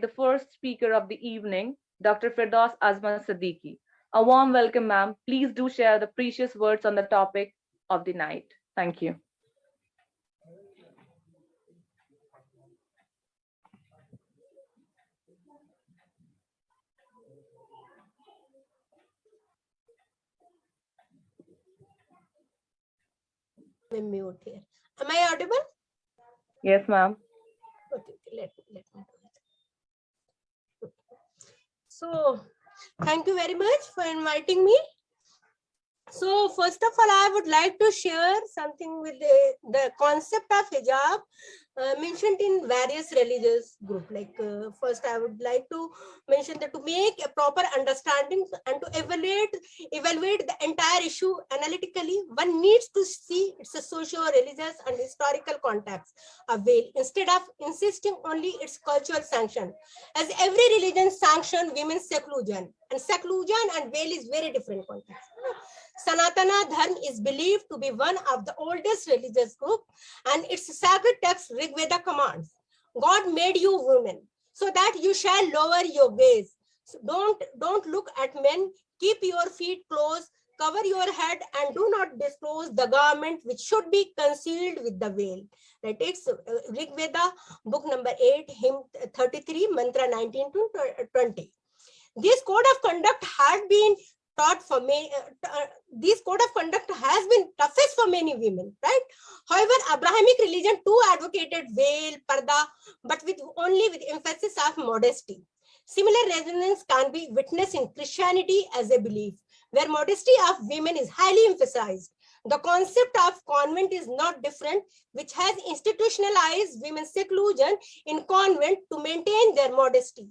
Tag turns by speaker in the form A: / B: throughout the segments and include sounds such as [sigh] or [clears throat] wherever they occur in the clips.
A: the first speaker of the evening, Dr. Firdaus Azman Siddiqui. A warm welcome, ma'am. Please do share the precious words on the topic of the night. Thank you.
B: Am I audible?
A: Yes, ma'am.
B: Okay, let, let me. So, thank you very much for inviting me. So, first of all, I would like to share something with the, the concept of hijab uh, mentioned in various religious group. Like uh, first i would like to mention that to make a proper understanding and to evaluate evaluate the entire issue analytically one needs to see its socio-religious and historical context of veil instead of insisting only its cultural sanction. As every religion sanction women's seclusion and seclusion and veil is very different context Sanatana Dharma is believed to be one of the oldest religious group and its sacred text Rig Veda commands, God made you women so that you shall lower your gaze. So don't, don't look at men, keep your feet closed, cover your head and do not disclose the garment which should be concealed with the veil. That is uh, Rig Veda, book number 8, hymn 33, mantra 19 to 20. This code of conduct had been taught for me, uh, uh, this code of conduct has been toughest for many women, right? However, Abrahamic religion too advocated veil, parda, but with only with emphasis of modesty. Similar resonance can be witnessed in Christianity as a belief, where modesty of women is highly emphasized. The concept of convent is not different, which has institutionalized women's seclusion in convent to maintain their modesty.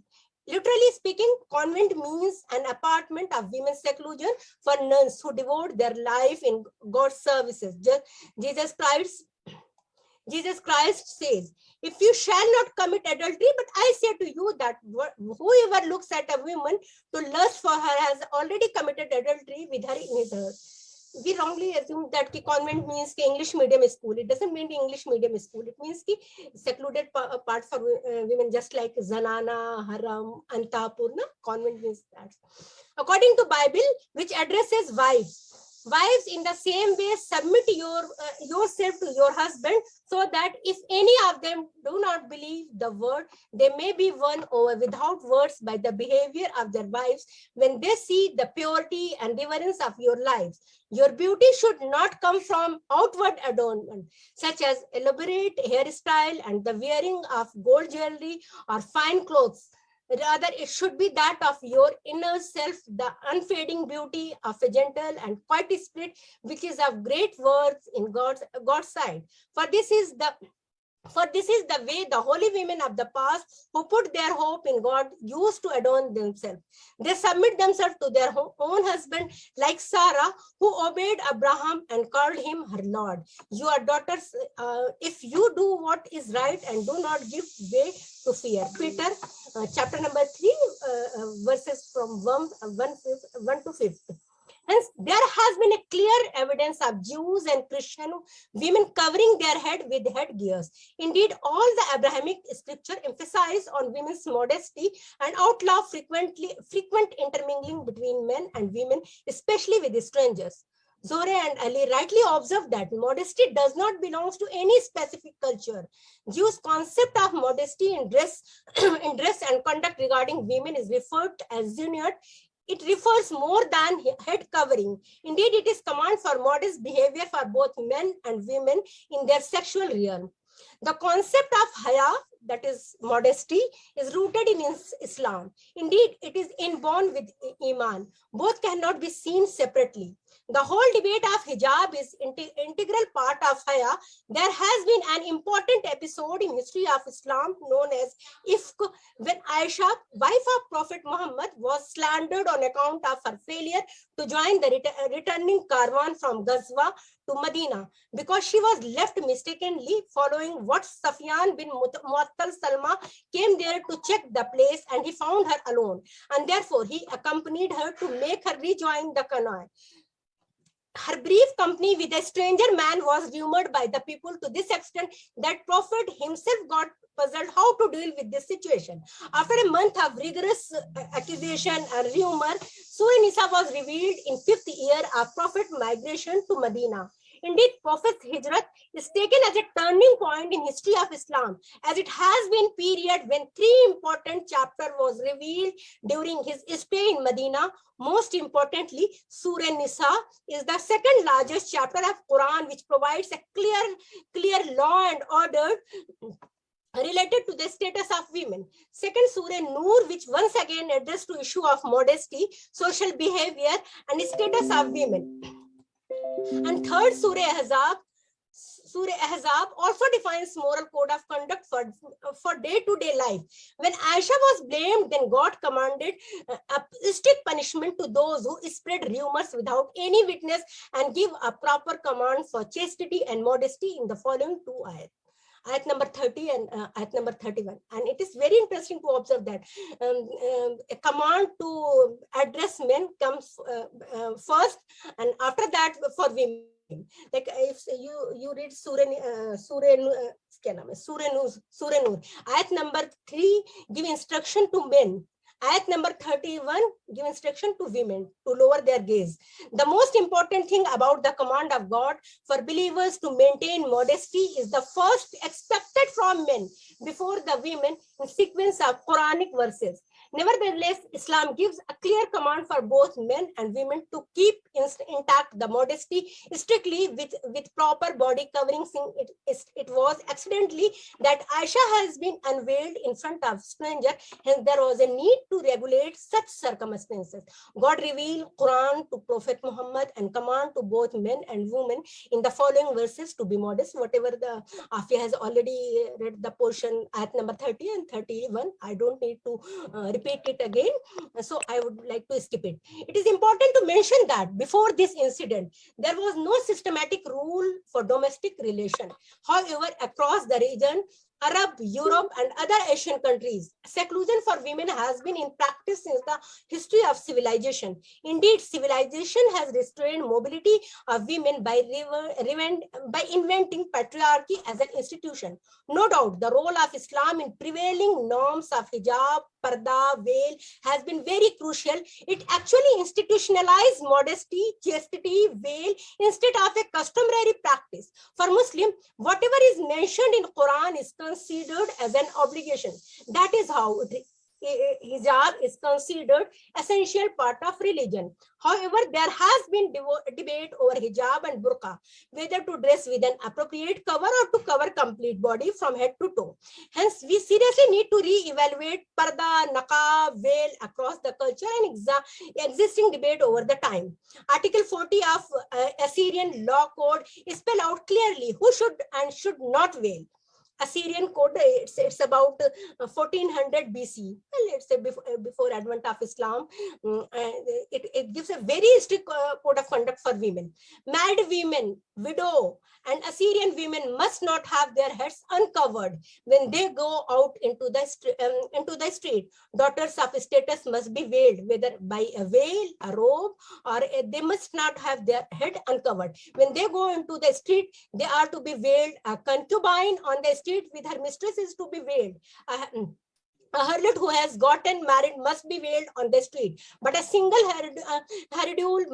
B: Literally speaking, convent means an apartment of women's seclusion for nuns who devote their life in God's services. Jesus Christ Jesus Christ says, if you shall not commit adultery, but I say to you that whoever looks at a woman to lust for her has already committed adultery with her in his heart we wrongly assume that ki convent means ki English medium school. It doesn't mean English medium school. It means ki secluded pa part for uh, women, just like Zanana, Haram, Antapurna. Convent means that. According to Bible, which addresses wives, wives in the same way submit your uh, yourself to your husband so that if any of them do not believe the word they may be won over without words by the behavior of their wives when they see the purity and reverence of your lives. Your beauty should not come from outward adornment such as elaborate hairstyle and the wearing of gold jewelry or fine clothes Rather, it should be that of your inner self, the unfading beauty of a gentle and quiet spirit, which is of great worth in God's, God's sight. For this is the for this is the way the holy women of the past who put their hope in God used to adorn themselves. They submit themselves to their own husband like Sarah who obeyed Abraham and called him her Lord. Your daughters, uh, if you do what is right and do not give way to fear. Peter, uh, chapter number 3, uh, uh verses from 1, uh, 1, 1 to 5. Hence, there has been a clear evidence of Jews and Christian women covering their head with headgears. Indeed, all the Abrahamic scripture emphasize on women's modesty and outlaw frequently frequent intermingling between men and women, especially with strangers. Zore and Ali rightly observed that modesty does not belong to any specific culture. Jews' concept of modesty in dress, [clears throat] in dress and conduct regarding women is referred as ziniyat it refers more than head covering. Indeed, it is command for modest behavior for both men and women in their sexual realm. The concept of haya, that is modesty, is rooted in Islam. Indeed, it is inborn with Iman. Both cannot be seen separately. The whole debate of hijab is integral part of haya. There has been an important episode in history of Islam known as Ifk, when Aisha, wife of Prophet Muhammad, was slandered on account of her failure to join the ret returning caravan from Ghazwa to Medina because she was left mistakenly following what Safwan bin Muattal Salma came there to check the place and he found her alone and therefore he accompanied her to make her rejoin the canoe her brief company with a stranger man was rumored by the people to this extent that prophet himself got puzzled how to deal with this situation. After a month of rigorous uh, accusation and rumor, Surah Nisa was revealed in fifth year of Prophet migration to Medina. Indeed, Prophet's hijrat is taken as a turning point in history of Islam, as it has been period when three important chapter was revealed during his stay in Medina. Most importantly, Surah Nisa is the second largest chapter of Quran, which provides a clear, clear law and order related to the status of women. Second Surah Nur, which once again addressed to issue of modesty, social behavior, and status of women. And third Surah Ahzab, Surah Ahzab also defines moral code of conduct for, for day-to-day life. When Aisha was blamed, then God commanded uh, a strict punishment to those who spread rumors without any witness and give a proper command for chastity and modesty in the following two ayat at number 30 and uh, at number 31 and it is very interesting to observe that um, um, a command to address men comes uh, uh, first and after that for women. Like uh, if you you read surah uh, surah uh, surah Nur, surah ayat number 3 give instruction to men. Ayat number 31 give instruction to women to lower their gaze. The most important thing about the command of God for believers to maintain modesty is the first expected from men before the women in sequence of Quranic verses. Nevertheless, Islam gives a clear command for both men and women to keep intact the modesty strictly with, with proper body covering. It, it was accidentally that Aisha has been unveiled in front of stranger, hence there was a need to regulate such circumstances. God revealed Quran to Prophet Muhammad and command to both men and women in the following verses to be modest. Whatever the Afia has already read the portion at number 30 and 31, I don't need to uh, repeat it again. So I would like to skip it. It is important to mention that before this incident, there was no systematic rule for domestic relation. However, across the region, Arab, Europe, and other Asian countries. Seclusion for women has been in practice since the history of civilization. Indeed, civilization has restrained mobility of women by, by inventing patriarchy as an institution. No doubt, the role of Islam in prevailing norms of hijab, parda, veil has been very crucial. It actually institutionalized modesty, chastity, veil instead of a customary practice. For Muslim, whatever is mentioned in Quran is considered as an obligation. That is how hijab is considered essential part of religion. However, there has been debate over hijab and burqa, whether to dress with an appropriate cover or to cover complete body from head to toe. Hence, we seriously need to re-evaluate parda, naqab, veil across the culture and existing debate over the time. Article 40 of uh, Assyrian law code spell out clearly who should and should not veil. Assyrian code, it's, it's about 1400 uh, BC, well, let's say before, uh, before advent of Islam. Mm, it, it gives a very strict uh, code of conduct for women. Married women, widow, and Assyrian women must not have their heads uncovered when they go out into the, um, into the street. Daughters of status must be veiled, whether by a veil, a robe, or a, they must not have their head uncovered. When they go into the street, they are to be veiled. A concubine on the street with her mistress is to be veiled. Uh, a harlot who has gotten married must be veiled on the street, but a single uh,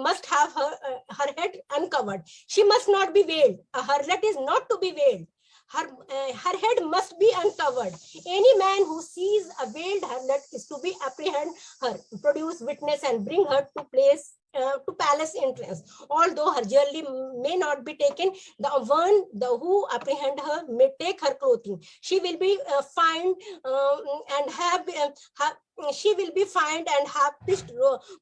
B: must have her, uh, her head uncovered. She must not be veiled. A harlot is not to be veiled. Her, uh, her head must be uncovered. Any man who sees a veiled harlot is to be apprehend her, produce witness and bring her to place uh, to palace entrance. Although her jewelry may not be taken, the one the who apprehend her may take her clothing. She will be uh, fined um, and have, uh, have she will be fined and have this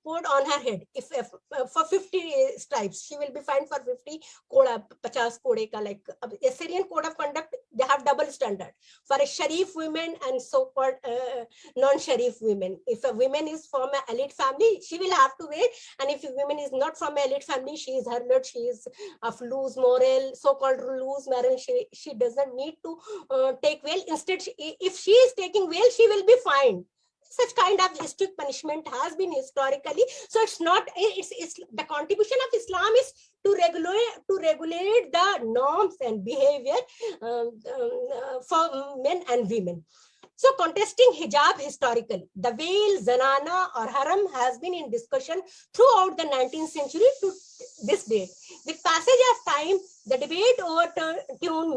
B: poured on her head. If, if for 50 stripes she will be fined for 50 koda 50 kode ka like Assyrian code of conduct they have double standard. For a sharif women and so called uh, non-sharif women. If a woman is from an elite family she will have to wear and if a woman is not from an elite family she is harlot she is of loose moral so called loose moral she, she doesn't need to uh, take veil instead she, if she is taking veil she will be fined such kind of strict punishment has been historically. So it's not it's, it's the contribution of islam is to regulate to regulate the norms and behavior um, um, for men and women. So contesting hijab historically, the veil, zanana or haram has been in discussion throughout the 19th century to this date. With passage of time, the debate overturned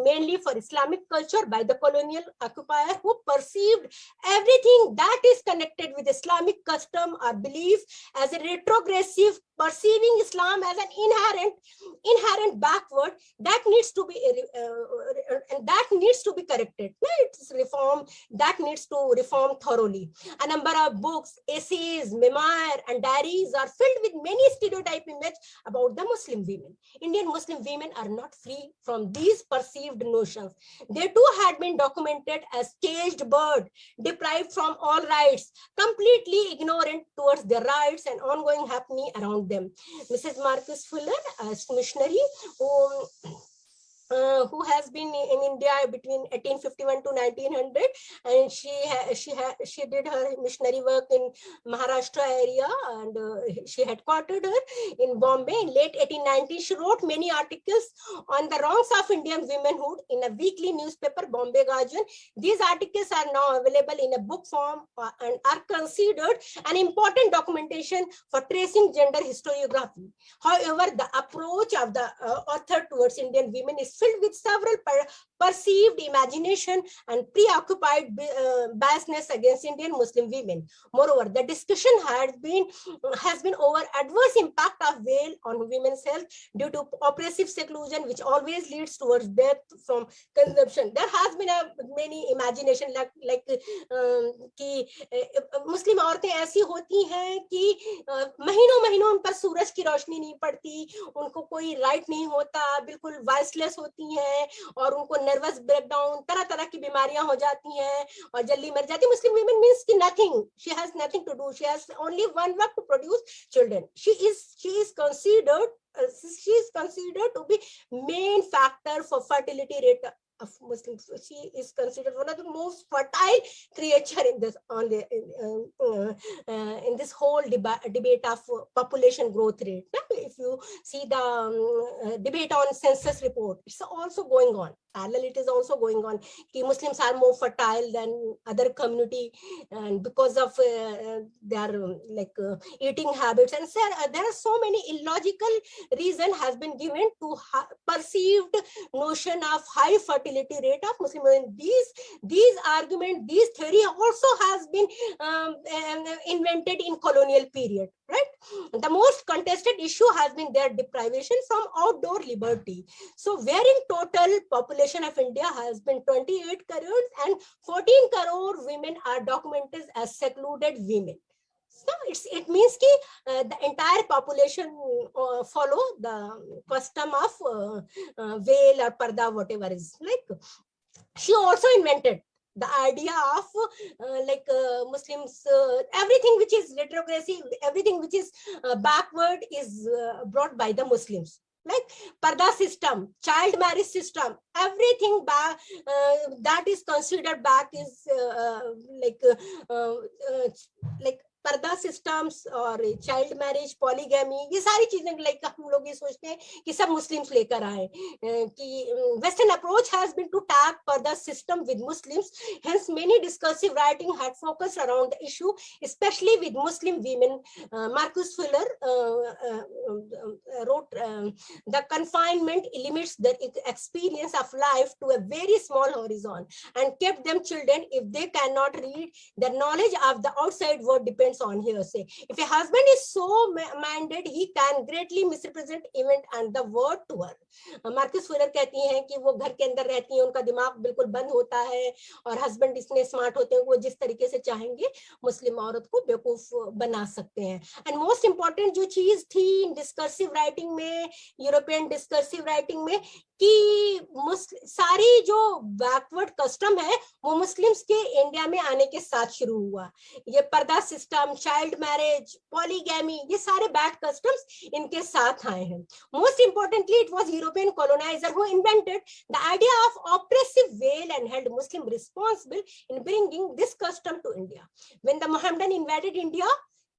B: mainly for Islamic culture by the colonial occupier who perceived everything that is connected with Islamic custom or belief as a retrogressive, perceiving Islam as an inherent, inherent backward that needs to be uh, uh, that needs to be corrected. It's reform that needs to reform thoroughly. A number of books, essays, memoir, and diaries are filled with many stereotype images about the Muslim women. Indian Muslim women are not free from these perceived notions. They too had been documented as caged bird, deprived from all rights, completely ignorant towards their rights and ongoing happening around them. Mrs. Marcus Fuller, as missionary, who uh, who has been in India between 1851 to 1900 and she she she did her missionary work in Maharashtra area and uh, she headquartered her in Bombay. In late 1890 she wrote many articles on the wrongs of Indian womanhood in a weekly newspaper Bombay Guardian. These articles are now available in a book form uh, and are considered an important documentation for tracing gender historiography. However the approach of the uh, author towards Indian women is filled with several perceived imagination and preoccupied uh, biasness against Indian Muslim women. Moreover, the discussion has been has been over adverse impact of veil on women's health due to oppressive seclusion, which always leads towards death from consumption. There has been a many imagination like like um, कि मुस्लिम औरतें ऐसी होती हैं कि महीनों महीनों उन पर सूरज की रोशनी नहीं पड़ती उनको कोई राइट नहीं होता बिल्कुल वॉइसलेस होती हैं और उनको नर्वस ब्रेकडाउन तरह तरह की बीमारियाँ हो जाती हैं और जल्दी मर जाती मुस्लिम वीमेन मीन्स की nothing she has nothing to do she has only one work to produce children she is she is considered uh, she is considered to be main factor for fertility rate of Muslims. She is considered one of the most fertile creature in this on the in, uh, uh, uh in this whole deba debate of population growth rate. If you see the um, debate on census report, it's also going on parallel it is also going on Ki muslims are more fertile than other community and because of uh, their um, like uh, eating habits and uh, there are so many illogical reason has been given to perceived notion of high fertility rate of muslim women. These these argument these theory also has been um, invented in colonial period right? The most contested issue has been their deprivation from outdoor liberty. So where in total population population of India has been 28 crores and 14 crore women are documented as secluded women. So it's, it means ki, uh, the entire population uh, follow the custom of uh, uh, veil or parda, whatever is like. She also invented the idea of uh, like uh, Muslims, uh, everything which is retrogressive, everything which is uh, backward is uh, brought by the Muslims like parda system child marriage system everything back uh, that is considered back is like like purdah systems और child marriage polygamy ये सारी चीजें like हम लोग ये सोचते हैं कि सब मुस्लिम्स लेकर आए कि western approach has been to tag पर्दा system with Muslims hence many discursive writing had focused around the issue especially with muslim women uh, marcus fuller uh, uh, wrote the confinement limits the experience of life to a very small horizon and kept them children if they cannot read the knowledge of the outside world depends depends on hearsay. If a husband is so minded, he can greatly misrepresent event and the word to her. Marcus Fuller कहती हैं कि वो घर के अंदर रहती हैं उनका दिमाग बिल्कुल बंद होता है और हस्बैंड इतने स्मार्ट होते हैं वो जिस तरीके से चाहेंगे मुस्लिम औरत को बेवकूफ़ बना सकते हैं एंड मोस्ट इंपॉर्टेंट जो चीज़ थी डिस्कर्सिव राइटिंग में यूरोपियन डिस्कर्सिव राइटिंग में कि सारी जो बैकवर्ड कस्टम है, वो मुस्लिम्स के इंडिया में आने के साथ शुरू हुआ। ये पर्दा सिस्टम चाइल्ड मैरिज पॉलीगैमी ये सारे बैड कस्टम्स इनके साथ आए हैं। Most importantly it was European coloniser who invented the idea of oppressive veil and held Muslim responsible in bringing this custom to India when the Mohammedan invaded India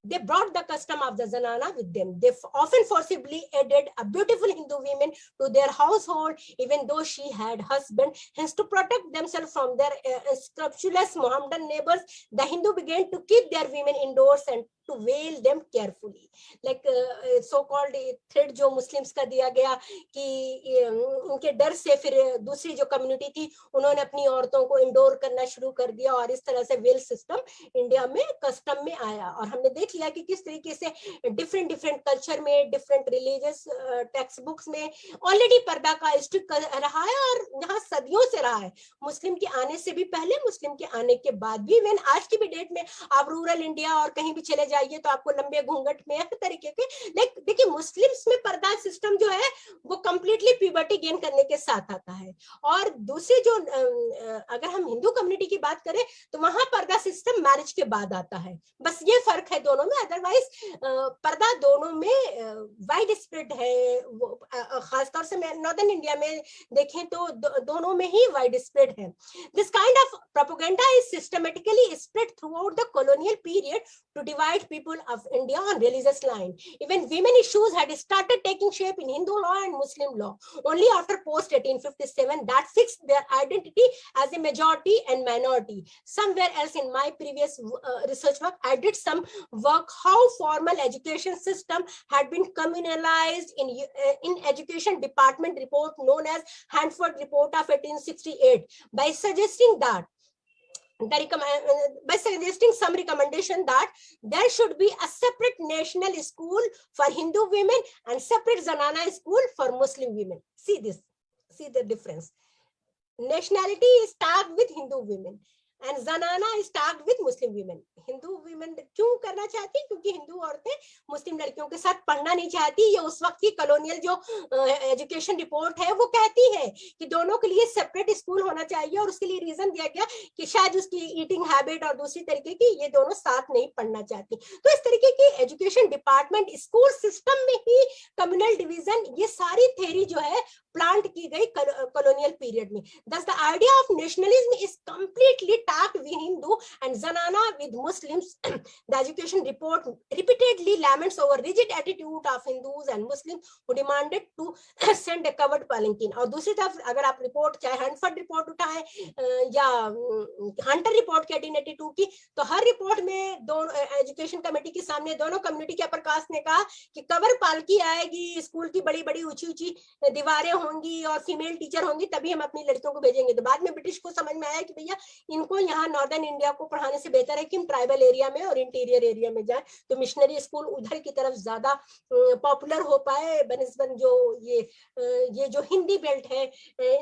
B: they brought the custom of the zanana with them. They often forcibly added a beautiful Hindu woman to their household, even though she had husband. Hence, to protect themselves from their uh, scrupulous Mohammedan neighbors, the Hindu began to keep their women indoors and to veil them carefully. Like uh, so-called thread जो Muslims का दिया गया कि उनके डर से फिर दूसरी जो कम्युनिटी थी उन्होंने अपनी औरतों को इंडोर करना शुरू कर दिया और इस तरह से वेल सिस्टम इंडिया में कस्टम में आया और हमने देख लिया कि किस तरीके से डिफरेंट डिफरेंट कल्चर में डिफरेंट रिलीजियस टेक्स्ट बुक्स में ऑलरेडी पर्दा का स्ट्रिक रहा है और यहाँ सदियों से रहा है मुस्लिम के आने से भी पहले मुस्लिम के आने के बाद भी इवन आज की भी डेट में आप रूरल इंडिया और कहीं भी चले जाइए तो आपको लंबे घूंघट में हर तरीके के। लाइक देखिए मुस्लिम्स में पर्दा सिस्टम जो है वो कंप्लीटली प्यूबर्टी गेन करने के साथ आता है। और दूसरी जो अगर हम हिंदू कम्युनिटी की बात करें तो वहाँ पर्दा सिस्टम मैरिज के बाद आता है। बस ये फ़र्क है दोनों में अदरवाइज़ पर्दा दोनों में वाइड स्प्रेड है। खासतौर से मैं नॉर्दर्न इंडिया में देखें तो दो, दोनों में ही वाइड स्प्रेड है। This kind of propaganda is systematically spread throughout the colonial period to divide people of India on religious line. Even women issues had started taking shape in Hindu law and Muslim law. Only after post 1857 that fixed their identity as a majority and minority. Somewhere else in my previous uh, research work, I did some work how formal education system had been communalized in, uh, in education department report known as Hanford report of 1868 by suggesting that Uh, uh, by suggesting some recommendation that there should be a separate national school for Hindu women and separate Zanana school for Muslim women. See this, see the difference. Nationality is tagged with Hindu women and zanana start with Muslim women Hindu women क्यों करना चाहती? क्योंकि हिंदू औरतें मुस्लिम लड़कियों के साथ पढ़ना नहीं चाहती। ये उस वक्त की कॉलोनियल जो एजुकेशन रिपोर्ट है, वो कहती है कि दोनों के लिए सेपरेट स्कूल होना चाहिए और उसके लिए रीजन दिया गया कि शायद उसकी ईटिंग हैबिट और दूसरी तरीके की ये दोनों साथ नहीं पढ़ना चाहती। तो इस तरीके की एजुकेशन डिपार्टमेंट स्कूल सिस्टम में ही कम्युनल डिविजन ये सारी थेरी जो है प्लांट की गई कॉलोनियल पीरियड में thus the idea of nationalism is completely tagged with Hindu and Zanana with Muslims. [clears throat] the education report repeatedly laments over rigid attitude of Hindus and Muslims who demanded to [clears throat] send a covered palanquin. और दूसरी तरफ़, अगर आप report चाहे हंटफर्ड report उठाएँ या Hunter report के 1882 की तो हर रिपोर्ट में दोनों एजुकेशन कमेटी के सामने दोनों कम्युनिटी के प्रकाश ने कहा कि कवर पालकी आएगी स्कूल की बड़ी बड़ी ऊँची ऊँची दीवारें होंगी और फीमेल टीचर होंगी, तभी हम अपनी लड़कियों को भेजेंगे। तो बाद में ब्रिटिश को समझ में आया कि भैया, इनको यहाँ नॉर्दर्न इंडिया को पढ़ाने से बेहतर है कि हम ट्राइबल एरिया में और इंटीरियर एरिया में जाए। तो मिशनरी स्कूल उधर की तरफ़ ज़्यादा पॉपुलर हो पाए। बनस्बन जो ये ये जो हिंदी बेल्ट है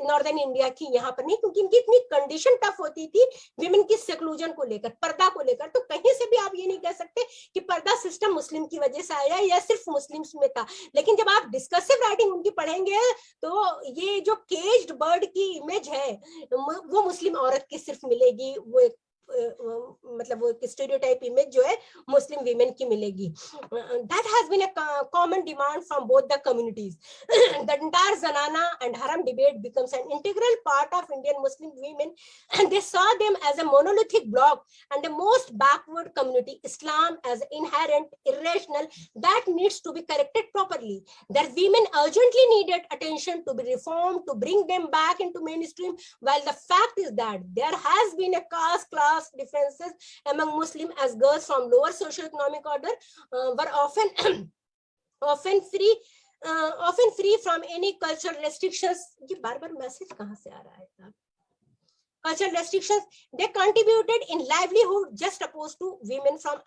B: नॉर्दर्न इंडिया की यहाँ पर नहीं, क्योंकि इनकी इतनी कंडीशन टफ होती थी विमेन की सेक्लूजन को लेकर, पर्दा को लेकर। तो कहीं से भी आप ये नहीं कह सकते कि पर्दा सिस्टम मुस्लिम की वजह से आया या सिर्फ़ मुस्लिम में था। लेकिन जब आप डिस्कसिव राइटिंग उनकी पढ़ेंगे तो ये जो केज्ड बर्ड की इमेज है वो मुस्लिम औरत की सिर्फ़ मिलेगी, वो एक मतलब वो स्टेरियोटाइप इमेज जो है मुस्लिम वीमेन की मिलेगी that has been a common demand from both the communities the entire जनाना एंड हरम debate becomes an integral part of Indian Muslim women and they saw them as a monolithic block and the most backward community Islam as inherent irrational that needs to be corrected properly that women urgently needed attention to be reformed to bring them back into mainstream while the fact is that there has been a caste class caste differences among Muslim as girls from lower socioeconomic order uh, were often [clears throat] often free uh, often free from any cultural restrictions. bar bar message cultural restrictions they contributed in livelihood just opposed to women from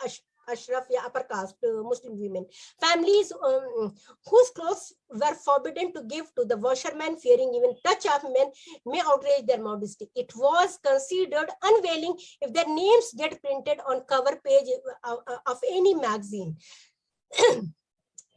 B: Ashraf, yeah, upper caste uh, Muslim women. Families um, whose clothes were forbidden to give to the washerman, fearing even touch of men, may outrage their modesty. It was considered unveiling if their names get printed on cover page of, of any magazine. [clears throat]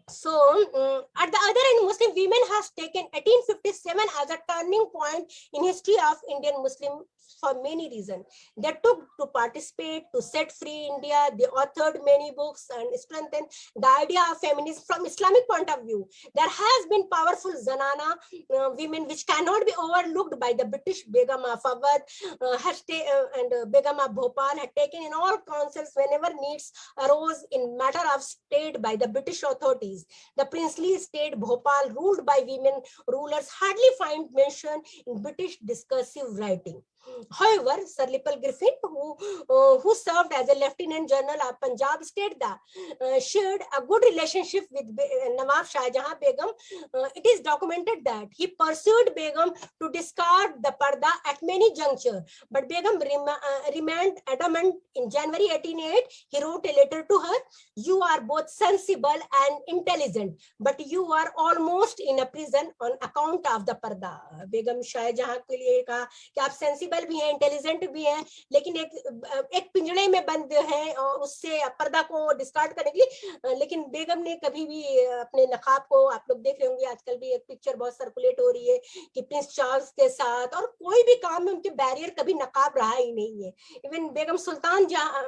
B: so mm, at the other end muslim women has taken 1857 as a turning point in history of indian muslim for many reasons. They took to participate to set free india. They authored many books and strengthened the idea of feminism from islamic point of view. There has been powerful zanana uh, women which cannot be overlooked by the british begum of Awadh, uh, uh, and uh, begum of bhopal had taken in all councils whenever needs arose in matter of state by the british authorities. The princely state bhopal ruled by women rulers hardly find mention in british discursive writing However, Sir Lepel Griffin, who, uh, who served as a Lieutenant General of Punjab State, da, uh, shared a good relationship with Be uh, Nawab Shah Jahan Begum. Uh, it is documented that he pursued Begum to discard the parda at many junctures, but Begum rem uh, remained adamant. In January 1888, he wrote a letter to her, you are both sensible and intelligent, but you are almost in a prison on account of the parda. Begum Shah Jahan ke liye ka ki aap sensible sensible भी हैं intelligent भी हैं, लेकिन एक एक पिंजड़े में बंद है उससे पर्दा को डिस्कार्ड करने के लिए लेकिन बेगम ने कभी भी अपने नकाब को, आप लोग देख रहे होंगे, आजकल भी एक पिक्चर बहुत सर्कुलेट हो रही है कि प्रिंस चार्ल्स के साथ और कोई भी काम में उनके बैरियर कभी नकाब रहा ही नहीं है। इवन बेगम सुल्तान जहाँ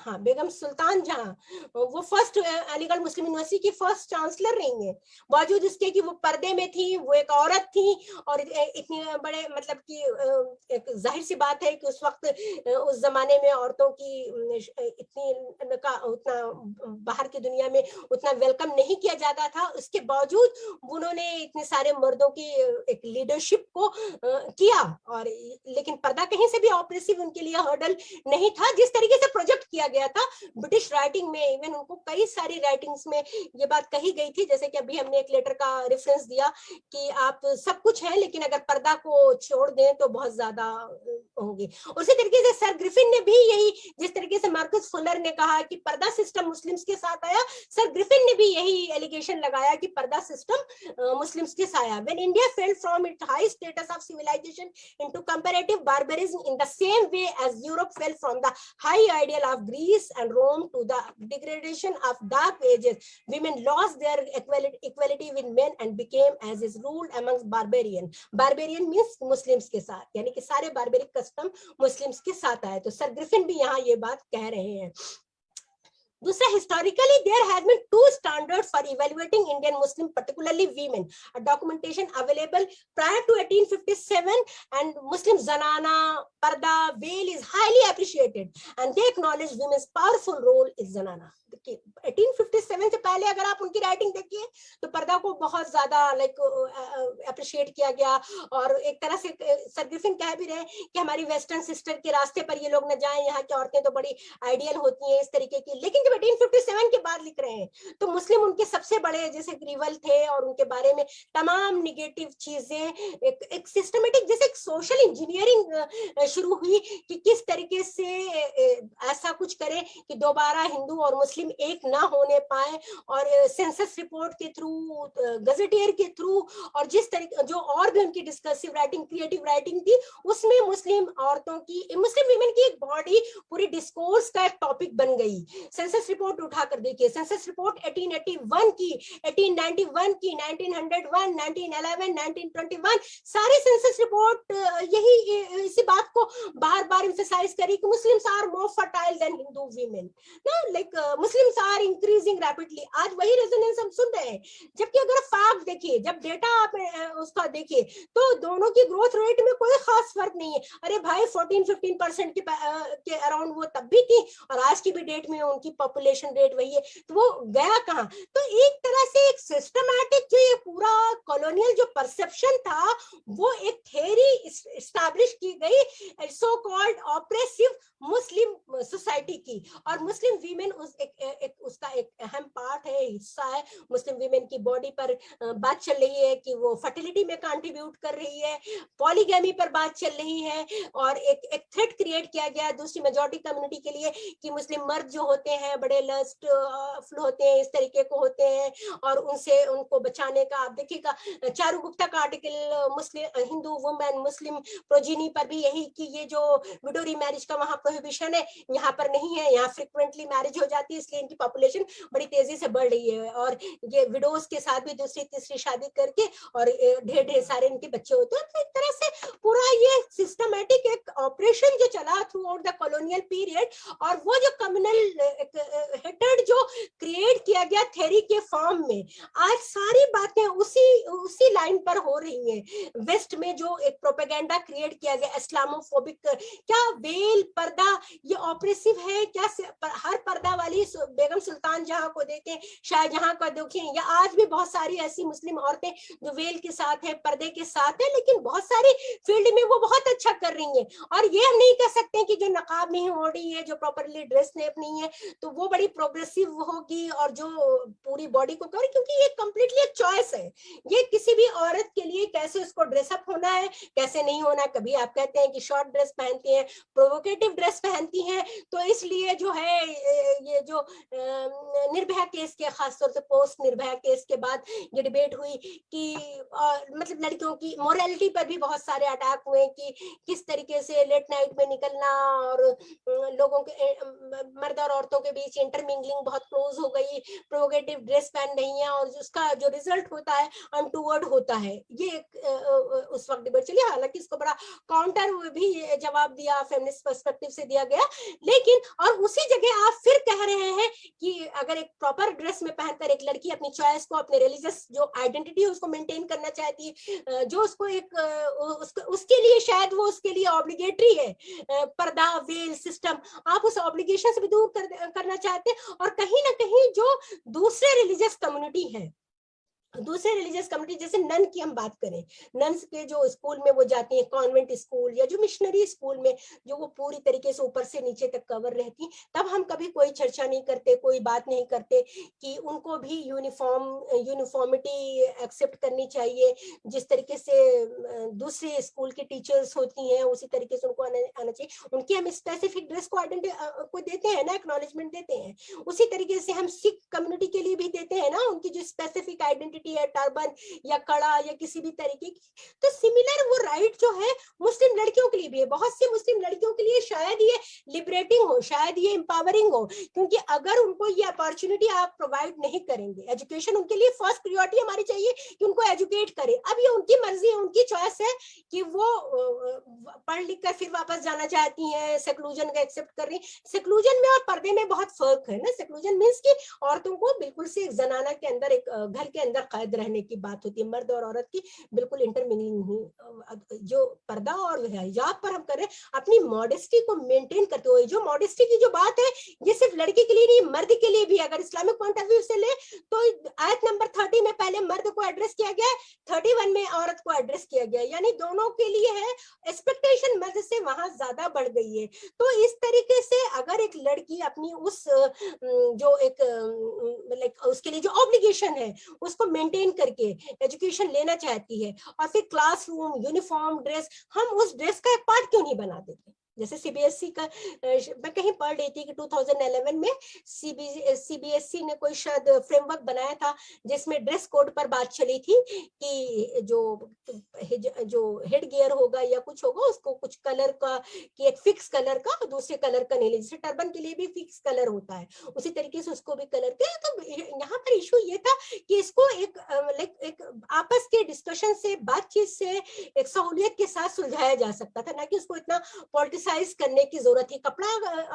B: हाँ बेगम सुल्तान जहाँ, वो फ़र्स्ट अलीगढ़ मुस्लिम यूनिवर्सिटी की फ़र्स्ट चांसलर रही हैं। बावजूद इसके कि वो पर्दे में थी, वो एक औरत थी और इतनी बड़े मतलब कि ज़ाहिर सी बात है कि उस वक्त उस जमाने में औरतों की इतनी का, उतना बाहर की दुनिया में उतना वेलकम नहीं किया जाता था। उसके बावजूद उन्होंने इतने सारे मर्दों की एक लीडरशिप को किया और लेकिन पर्दा कहीं से भी ऑपरेसिव उनके लिए हर्डल नहीं था। जिस तरीके से प्रोजेक्ट किया गया था। ब्रिटिश राइटिंग में इवन उनको कई सारी राइटिंग्स में ये बात कही गई थी। जैसे कि अभी हमने एक लेटर का रेफरेंस दिया कि आप सब कुछ है, लेकिन अगर पर्दा को छोड़ दें तो बहुत ज़्यादा होंगे। उसी तरीके से सर ग्रिफिन ने भी यही, जिस तरीके से मार्कस फुलर ने कहा कि पर्दा सिस्टम मुस्लिम्स के साथ आया, सर ग्रिफिन ने भी यही एलिगेशन लगाया कि पर्दा सिस्टम मुस्लिम्स के साथ आया। When India fell from it high status of civilisation into comparative barbarism in the same way as Europe fell from the high ideal of Greece and Rome to the degradation of dark ages, women lost their equality, equality with men and became as is ruled amongst barbarian. Barbarian means Muslims के साथ यानी कि सारे barbaric custom Muslims के साथ आए तो sir Griffin भी यहाँ ये बात कह रहे हैं Dusra, historically, there has been two standards for evaluating Indian Muslim, particularly women. A documentation available prior to 1857 and Muslim Zanana, Parda, Veil is highly appreciated and they acknowledge women's powerful role is Zanana. 1857 से पहले अगर आप उनकी writing देखिए तो पर्दा को बहुत ज़्यादा लाइक अप्रिशिएट किया गया। और एक तरह से सर ग्रिफिन कह भी रहे कि हमारी वेस्टर्न सिस्टर के रास्ते पर ये लोग न जाएँ यहाँ की औरतें तो बड़ी आइडियल होती हैं इस तरीके की। लेकिन जब 1857 के बाद लिख रहे हैं तो मुस्लिम उनके सबसे बड़े जैसे ग्रीवल थे और उनके बारे में तमाम निगेटिव चीज़ें एक, एक सिस्टमेटिक जैसे एक सोशल इंजीनियरिंग शुरू हुई कि किस तरीके से ऐसा कुछ करें कि दोबारा हिंदू और मुस्लिम एक ना होने पाए और सेंसस रिपोर्ट के थ्रू गजेटियर के थ्रू और जिस तरीके, जो और भी उनकी डिस्कसिव राइटिंग क्रिएटिव राइटिंग थी, उसमें मुस्लिम औरतों की मुस्लिम वीमेन की एक बॉडी पूरी डिस्कोर्स का एक टॉपिक बन गई। सेंसस रिपोर्ट उठाकर देखिए सेंसस रिपोर्ट 1881 की 1891 की 1901 1911 1921 सारे सेंसस रिपोर्ट यही इसी बात को बार बार इम्फेसाइज करी कि Muslims are more fertile than Hindu women ना like Muslims are increasing rapidly आज वही रेजोनेंस हम सुन रहे हैं। जबकि अगर फैक्ट देखिए जब डेटा आप उसका देखिए तो दोनों की ग्रोथ रेट में कोई खास फ़र्क नहीं है। अरे भाई 14 15 परसेंट के, के अराउंड वो तब भी थी और आज की भी डेट में उनकी पॉपुलेशन रेट वही है। तो वो गया कहाँ? तो एक तरह से एक सिस्टमैटिक जो ये पूरा कॉलोनियल जो परसेप्शन था वो एक थेरी स्टैब्लिश की गई so called oppressive Muslim society की। और मुस्लिम वीमेन उस एक, एक उसका एक अहम पार्ट है, हिस्सा है। मुस्लिम वीमेन की बॉडी पर बात चल रही है कि वो फर्टिलिटी में कंट्रीब्यूट कर रही है पॉलीगैमी पर बात चल रही है और एक एक थ्रेट क्रिएट किया गया दूसरी मेजोरिटी कम्युनिटी के लिए कि मुस्लिम मर्द जो होते हैं, बड़े लस्ट फुल होते हैं, इस तरीके को होते हैं और उनसे, उनको बचाने का, आप देखिएगा, चारू गुप्ता का article Muslim, Hindu women Muslim progeny पर भी यही कि ये जो विडोरी मैरिज का वहाँ प्रोहिबिशन है, यहाँ पर नहीं है, यहाँ फ्रिक्वेंटली मैरिज हो जाती है इसलिए इनकी पॉपुलेशन बड़ी तेज़ी से बढ़ रही है और ये विडोज के साथ भी दूसरी तीसरी शादी करके और ढेर ढेर सारे इनके बच्चे होते हैं। तो एक तरह से पूरा ये सिस्टमेटिक एक ऑपरेशन जो चला throughout the colonial period और वो जो कम्युनल हेटेड जो क्रिएट किया गया थेरी के फॉर्म में, आज सारी बातें उसी उसी लाइन पर हो रही हैं। वेस्ट में जो एक प्रोपेगेंडा क्रिएट किया गया इस्लामोफोबिक क्या वेल पर्दा, ये ऑपरेसिव है, क्या हर पर्दा वाली बेगम सुल्तान जहाँ को देखें शाहजहां को देखें या आज भी बहुत सारी ऐसी मुस्लिम औरतें जो वेल के साथ है, पर्दे के साथ है, लेकिन बहुत सारी फ़ील्ड में वो बहुत अच्छा कर रही है। और ये हम नहीं कह सकते कि जो नकाब नहीं रही है, जो प्रॉपरली ड्रेस नहीं है तो वो बड़ी प्रोग्रेसिव होगी और जो पूरी बॉडी को कर क्योंकि ये कम्प्लीटली एक चॉइस है। ये किसी भी औरत के लिए कैसे उसको ड्रेसअप होना है, कैसे नहीं होना कभी आप कहते हैं कि शॉर्ट ड्रेस पहनती हैं प्रोवोकेटिव ड्रेस पहनती हैं तो इसलिए जो है ये जो निर्भया केस के खासतौर से पोस्ट निर्भया केस के बाद ये डिबेट हुई कि अ, मतलब लड़कियों की मोरालिटी पर भी बहुत सारे अटैक हुए कि किस तरीके से लेट नाइट में निकलना और लोगों के मर्द और औरतों के बीच इंटरमिंगलिंग बहुत क्लोज हो गई प्रोगेटिव ड्रेस पहन रही है और उसका जो रिज़ल्ट होता है अनटूवर्ड होता है। ये एक, उस वक्त डिबेट चली। हालाँकि इसको बड़ा काउंटर भी जवाब दिया फेमिनिस्ट पर्सपेक्टिव से दिया गया। लेकिन और उसी जगह आप फिर कह रहे हैं कि अगर एक प्रॉपर ड्रेस में पहनकर एक लड़की अपनी चॉइस को अपने रिलीजियस जो आइडेंटिटी है उसको मेंटेन करना चाहती है जो उसको एक उसको उसके लिए शायद वो उसके लिए ऑब्लिगेटरी है पर्दा वेल सिस्टम आप उस ऑब्लिगेशन से भी दूर कर, करना चाहते हैं और कहीं ना कहीं जो दूसरे रिलीजियस कम्युनिटी है दूसरे रिलीजियस कम्युनिटी जैसे नन की हम बात करें नन्स के जो स्कूल में वो जाती हैं कॉन्वेंट स्कूल या जो मिशनरी स्कूल में, जो वो पूरी तरीके से ऊपर से नीचे तक कवर रहती, तब हम कभी कोई चर्चा नहीं करते, कोई बात नहीं करते कि उनको भी यूनिफॉर्म यूनिफॉर्मिटी एक्सेप्ट करनी चाहिए। जिस तरीके से दूसरे स्कूल के टीचर्स होती हैं, उसी तरीके से उनको आना आना चाहिए। उनकी हम स्पेसिफिक ड्रेस को को देते हैं ना एक्नोलेजमेंट देते हैं। उसी तरीके से हम सिख कम्युनिटी के लिए भी देते हैं ना, उनकी जो स्पेसिफिक आइडेंटिटी है टर्बन या कड़ा या किसी भी तरीके की। तो सिमिलर वो राइट जो है, मुस्लिम लड़कियों के लिए भी है। बहुत सी मुस्लिम लड़कियों के लिए शायद ये लिबरेटिंग हो, शायद ये एम्पावरिंग हो, क्योंकि अगर उनको ये अपॉर्चुनिटी आप प्रोवाइड नहीं करेंगे एजुकेशन उनके लिए फ़र्स्ट प्रियोरिटी हमारी चाहिए कि उनको एजुकेट करें। अब ये उनकी मर्ज़ी है, उनकी चॉइस है कि वो पढ़ लिख कर फिर वापस जाना चाहती हैं सेक्लूजन का एक्सेप्ट कर रही हैं। सेक्लूजन में और पर्दे में बहुत फ़र्क है ना। सेक्लूजन मीन्स कि औरतों को बिल्कुल से एक जनाना के अंदर, एक घर के अंदर कैद रहने की बात होती है। मर्द और औरत की बिल्कुल इंटरमिंगलिंग नहीं जो पर्दा और हिजाब पर हम कर रहे हैं, अपनी मॉडेस्टी को मेंटेन करते हुए, जो मॉडेस्टी की जो बात है, ये सिर्फ़ लड़की के लिए नहीं, मर्द के लिए भी अगर इस्लामिक पॉइंट ऑफ़ व्यू से ले तो आयत नंबर थर्टी में पहले मर्द को एड्रेस किया गया थर्टी वन में औरत को एड्रेस किया गया। यानी दोनों के लिए है एक्सपेक्टेशन मर्द से वहाँ ज़्यादा बढ़ गई है। तो इस तरीके से अगर एक लड़की अपनी उस जो एक लाइक उसके लिए जो ऑब्लिगेशन है, उसको मेंटेन करके एजुकेशन लेना चाहती है। और फिर क्लासरूम यूनिफॉर्म ड्रेस हम उस ड्रेस का एक पार्ट क्यों नहीं बना देते? जैसे सीबीएसई का अ, मैं कहीं पढ़ रही थी कि 2011 में सीबीएसई ने कोई शायद फ्रेमवर्क बनाया था जिसमें ड्रेस कोड पर बात चली थी कि जो जो हेड गियर होगा या कुछ होगा उसको कुछ कलर का कि एक फिक्स कलर का दूसरे कलर का नहीं ले। जैसे टर्बन के लिए भी फिक्स कलर होता है। उसी तरीके से उसको भी कलर के तो यहाँ पर इशू ये था कि इसको एक लाइक एक आपस के डिस्कशन से बातचीत से एक सहूलियत के साथ सुलझाया जा सकता था। ना कि उसको इतना पॉलिटिसाइज करने की ज़रूरत है कपड़ा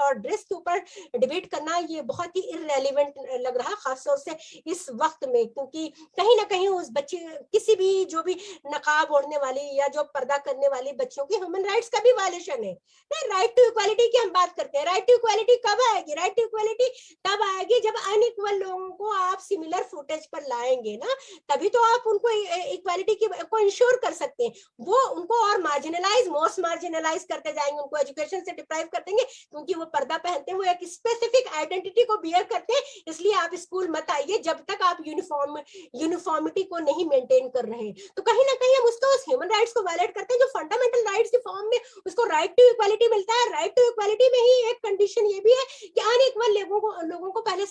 B: और ड्रेस के ऊपर डिबेट करना ये बहुत ही इरेलीवेंट लग रहा, खासतौर से इस वक्त में, क्योंकि कहीं ना कहीं उस बच्चे, किसी भी, जो भी नकाब ओढ़ने वाली या जो पर्दा करने वाली बच्चों की ह्यूमन राइट्स का भी वायलेशन है। राइट टू इक्वालिटी की हम बात करते हैं। राइट टू इक्वालिटी कब आएगी? राइट टू इक्वालिटी तब आएगी जब अनइक्वल लोगों को आप सिमिलर फुटेज पर लाएँगे ना, तभी तो आप उनको इक्वालिटी को इंश्योर कर सकते हैं। वो उनको और मार्जिनलाइज मोस्ट मार्जिनलाइज करते जाएँगे उनको। एजुकेशन से डिप्राइव कर देंगे, क्योंकि वो पर्दा पहनते हैं वो एक स्पेसिफिक आइडेंटिटी को बियर करते हैं, इसलिए आप स्कूल मत आइए जब तक आप यूनिफॉर्म यूनिफॉर्मिटी को नहीं मेंटेन कर रहे हैं। तो कहीं ना कहीं हम उसको, उस ह्यूमन राइट्स को वायलेट करते हैं, जो फंडामेंटल राइट्स की फॉर्म में उसको राइट टू इक्वालिटी मिलता है। राइट टू इक्वालिटी में ही एक कंडीशन ये भी है कि अनइक्वल लोगों को लोगों को पहले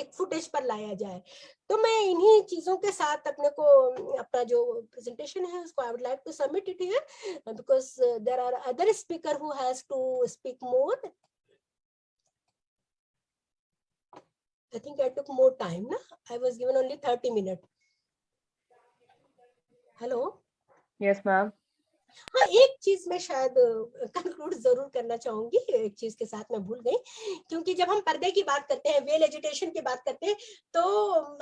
B: एक फुटेज पर लाया जाए तो मैं इन्हीं चीज़ों के साथ अपने को अपना जो प्रेजेंटेशन है उसको I would like to submit it here because there are other speaker who has to speak more I think I took more time. Na? I was given only 30 minutes. Hello.
A: Yes, ma'am.
B: हाँ एक चीज़ में शायद conclude ज़रूर करना चाहूँगी, एक चीज़ के साथ मैं भूल गई, क्योंकि जब हम पर्दे की बात करते हैं, वेल एजुटेशन की बात करते हैं तो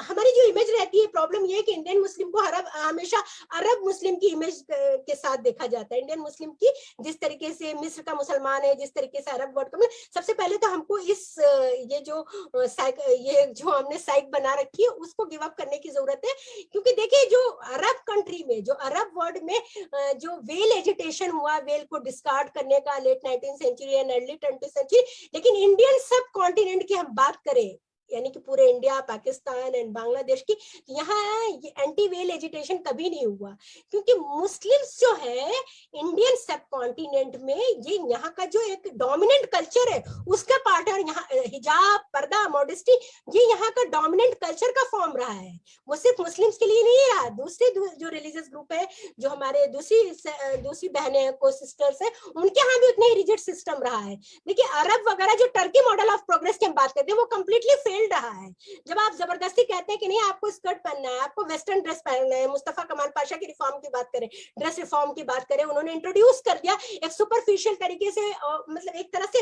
B: हमारी जो इमेज रहती है प्रॉब्लम ये है कि इंडियन मुस्लिम को अरब हमेशा अरब मुस्लिम की इमेज के साथ देखा जाता है। इंडियन मुस्लिम की जिस तरीके से मिस्र का मुसलमान है, जिस तरीके से अरब वर्ड का सबसे पहले तो हमको इस ये जो साइक ये जो हमने साइक बना रखी है, उसको गिव अप करने की ज़रूरत है, क्योंकि देखिए, जो अरब कंट्री में, जो अरब वर्ल्ड में जो वे वेल एजुटेशन हुआ वेल को डिस्कार्ड करने का late nineteen century and early twenty century लेकिन इंडियन सब कॉन्टिनेंट की हम बात करें यानी कि पूरे इंडिया, पाकिस्तान एंड बांग्लादेश की, यहाँ एंटी वेल एजुटेशन कभी नहीं हुआ। क्योंकि मुस्लिम्स जो है इंडियन सब कॉन्टिनेंट में ये यहाँ का जो एक डोमिनेंट कल्चर है, उसका पार्ट है यहाँ हिजाब, पर्दा मॉडेस्टी ये यहाँ का डोमिनेंट कल्चर का फॉर्म रहा है। वो सिर्फ़ मुस्लिम्स के लिए नहीं रहा, दूसरे जो रिलीजियस ग्रुप है, जो हमारे दूसरी दूसरी बहनें को सिस्टर्स है, उनके यहाँ भी उतना ही रिजिट सिस्टम रहा है। देखिए, अरब वगैरह जो टर्की मॉडल ऑफ़ प्रोग्रेस की हम बात करते हैं, वो कम्प्लीटली फेल रहा है। जब आप ज़बरदस्ती कहते हैं कि नहीं, आपको स्कर्ट पहनना है, आपको वेस्टर्न ड्रेस पहनना है, मुस्तफ़ा कमाल पाशा की रिफॉर्म की बात करें, ड्रेस रिफॉर्म की बात करें, उन्होंने इंट्रोड्यूस कर दिया एक सुपरफिशियल तरीके से मतलब एक तरह से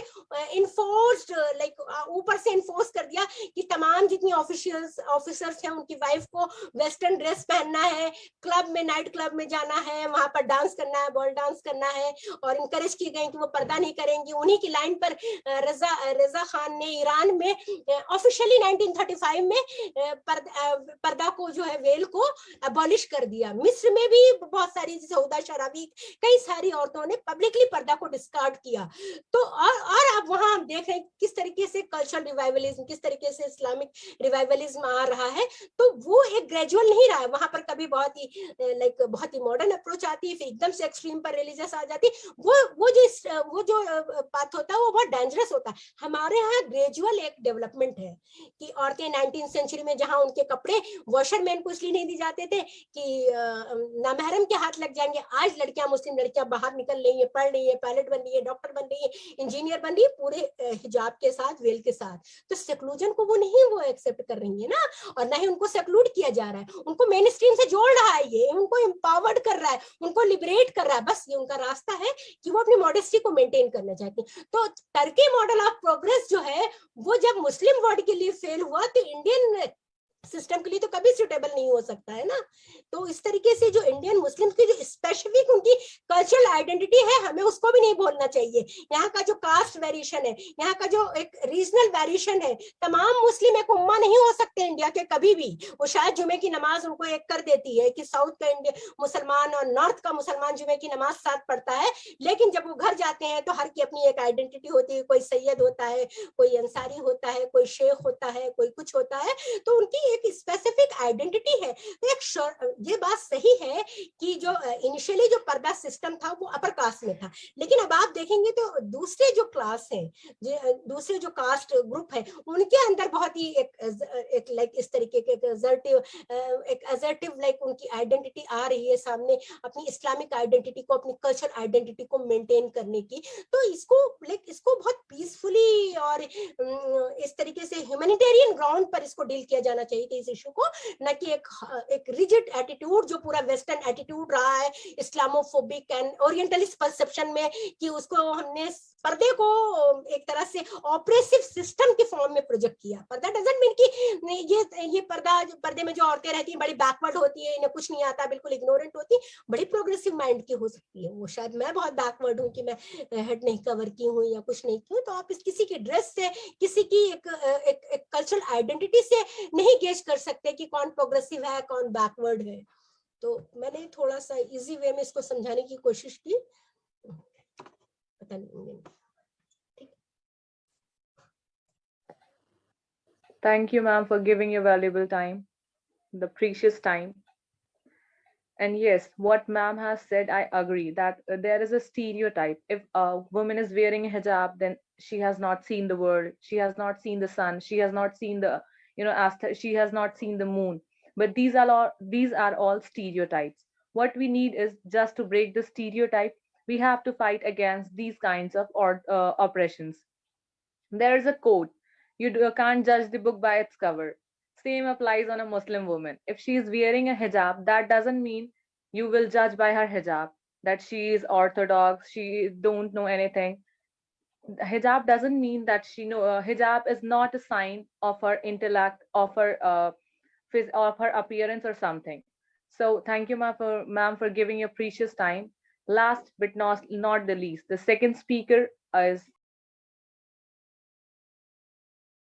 B: इन्फोर्स्ड लाइक ऊपर से इन्फोर्स कर दिया कि तमाम जितनी ऑफिशियल्स ऑफिसर्स हैं, उनकी वाइफ को वेस्टर्न ड्रेस पहनना है क्लब में नाइट क्लब में जाना है, वहाँ पर डांस करना है बॉल डांस करना है और इंकरेज की गई कि वो पर्दा नहीं करेंगी। उन्हीं की लाइन पर रजा रजा खान ने ईरान में ऑफिशियल फाइनली 1935 में पर्दा को जो है वेल को अबॉलिश कर दिया। मिस्र में भी बहुत सारी सऊदा शराबी, कई सारी औरतों ने पब्लिकली पर्दा को डिस्कार्ड किया। तो और और अब वहाँ हम देख रहे हैं किस तरीके से कल्चरल रिवाइवलिज्म किस तरीके से इस्लामिक रिवाइवलिज्म आ रहा है। तो वो एक ग्रेजुअल नहीं रहा है। वहाँ पर कभी बहुत ही लाइक बहुत ही मॉडर्न अप्रोच आती है, फिर एकदम से एक्सट्रीम पर रिलीजियस आ जाती वो वो जो वो जो पाथ होता है, वो बहुत डेंजरस होता है। हमारे यहाँ ग्रेजुअल एक डेवलपमेंट है। कि औरतें नाइनटीन सेंचुरी में जहाँ उनके कपड़े वॉशरमैन को इसलिए नहीं दी जाते थे कि नामहरम के हाथ लग जाएँगे। आज लड़कियाँ, मुस्लिम लड़कियाँ बाहर निकल रही है, पढ़ रही है पायलट बन रही है डॉक्टर बन रही है इंजीनियर बन रही है, पूरे हिजाब के साथ, वेल के साथ। तो सेक्लूजन को वो नहीं वो एक्सेप्ट कर रही है ना, और ना ही उनको सेक्लूड किया जा रहा है। उनको मेन स्ट्रीम से जोड़ रहा है ये, उनको एम्पावर्ड कर रहा है, उनको लिबरेट कर रहा है। बस ये उनका रास्ता है कि वो अपनी मॉडेस्टी को मेंटेन करना चाहती है। तो टर्की मॉडल ऑफ़ प्रोग्रेस जो है, वो जब मुस्लिम वर्ड के really fail were the Indian system के लिए तो कभी सुटेबल नहीं हो सकता, है ना? तो इस तरीके से जो इंडियन मुस्लिम की जो स्पेसिफिक उनकी कल्चरल आइडेंटिटी है, हमें उसको भी नहीं भूलना चाहिए। यहाँ का जो कास्ट वेरिएशन है, यहाँ का जो एक रीजनल वेरिएशन है, तमाम मुस्लिम एक उम्मा नहीं हो सकते इंडिया के कभी भी। वो शायद जुमे की नमाज़ उनको एक कर देती है कि साउथ का इंडिया मुसलमान और नॉर्थ का मुसलमान जुमे की नमाज़ साथ पढ़ता है, लेकिन जब वो घर जाते हैं तो हर की अपनी एक आइडेंटिटी होती है। कोई सैयद होता है, कोई अंसारी होता है, कोई शेख होता है, कोई कुछ होता है तो उनकी एक स्पेसिफिक आइडेंटिटी है तो एक ये बात सही है कि जो इनिशियली जो पर्दा सिस्टम था वो अपर कास्ट में था। लेकिन अब आप देखेंगे तो दूसरे जो क्लास है दूसरे जो कास्ट ग्रुप है, उनके अंदर बहुत ही एक एक लाइक इस तरीके के एक एक एजर्टिव लाइक उनकी आइडेंटिटी आ रही है सामने, अपनी इस्लामिक आइडेंटिटी को, अपनी कल्चर आइडेंटिटी को मेंटेन करने की। तो इसको लाइक इसको बहुत पीसफुली और इस तरीके से ह्यूमैनिटेरियन ग्राउंड पर इसको डील किया जाना चाहिए। कि इस इशू को न कि एक एक रिजिड एटीट्यूड जो पूरा वेस्टर्न एटीट्यूड रहा है इस्लामोफोबिक एंड ओरिएंटलिस्ट परसेप्शन में कि उसको हमने पर्दे को एक तरह से ऑपरेसिव सिस्टम के फॉर्म में प्रोजेक्ट किया। पर्दा डजेंट मीन कि ये ये पर्दा पर्दे में जो औरतें रहती हैं बड़ी बैकवर्ड होती है इन्हें कुछ नहीं आता बिल्कुल इग्नोरेंट होती बड़ी प्रोग्रेसिव माइंड की हो सकती है वो। शायद मैं बहुत बैकवर्ड हूँ कि मैं हेड नहीं कवर की हूँ या कुछ नहीं की हूँ तो आप इस किसी की ड्रेस से किसी की एक एक, कल्चरल आइडेंटिटी से नहीं गेज कर सकते हैं कि कौन प्रोग्रेसिव है कौन बैकवर्ड है तो मैंने थोड़ा सा इजी वे में इसको समझाने की कोशिश की पता नहीं
A: Thank you, ma'am, for giving your valuable time, the precious time. And yes, what ma'am has said, I agree that uh, there is a stereotype. If a woman is wearing a hijab, then she has not seen the world. She has not seen the sun. She has not seen the, you know, she has not seen the moon. But these are all these are all stereotypes. What we need is just to break the stereotype. We have to fight against these kinds of or, uh, oppressions. There is a quote You do, can't judge the book by its cover. Same applies on a Muslim woman. If she is wearing a hijab, that doesn't mean you will judge by her hijab that she is orthodox, she don't know anything. Hijab doesn't mean that she know. Uh, hijab is not a sign of her intellect, of her uh, of her appearance or something. So thank you, ma'am, for ma'am for giving your precious time. Last but not not the least, the second speaker is